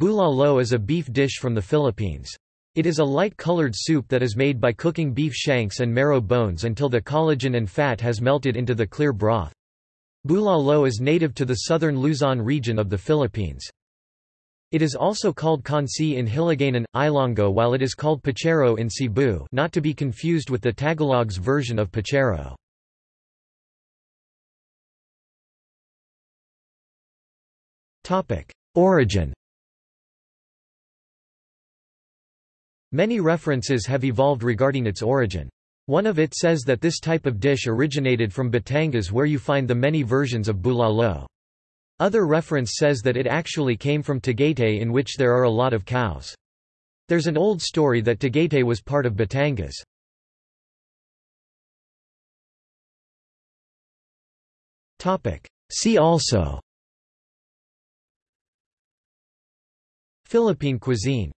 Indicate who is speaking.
Speaker 1: Bulalo is a beef dish from the Philippines. It is a light-colored soup that is made by cooking beef shanks and marrow bones until the collagen and fat has melted into the clear broth. Bulalo is native to the southern Luzon region of the Philippines. It is also called kansi in Hiligaynon, Ilonggo while it is called puchero in Cebu not to be confused with the Tagalog's version of puchero. Origin Many references have evolved regarding its origin. One of it says that this type of dish originated from Batangas where you find the many versions of bulalo. Other reference says that it actually came from Tagaytay in which there are a lot of cows. There's an old story that Tagaytay was part of Batangas. See also Philippine cuisine